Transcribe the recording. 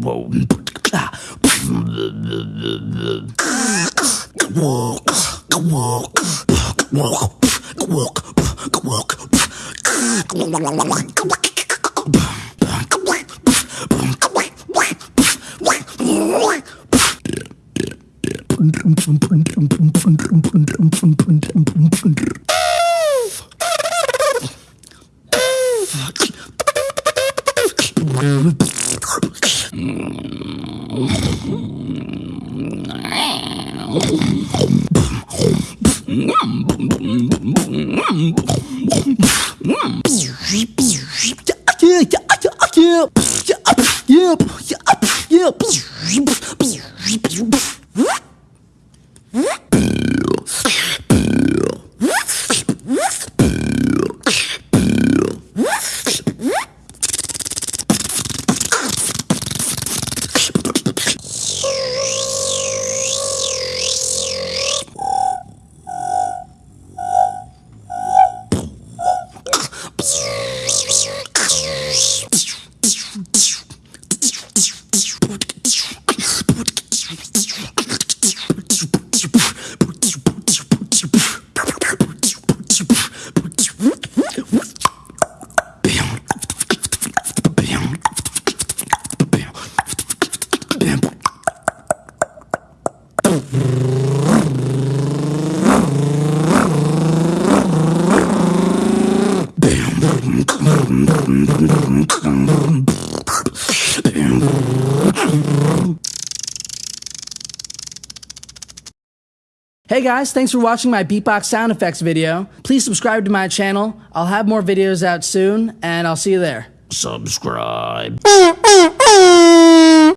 whoa. Yeah. Hey guys, thanks for watching my beatbox sound effects video. Please subscribe to my channel. I'll have more videos out soon, and I'll see you there. Subscribe.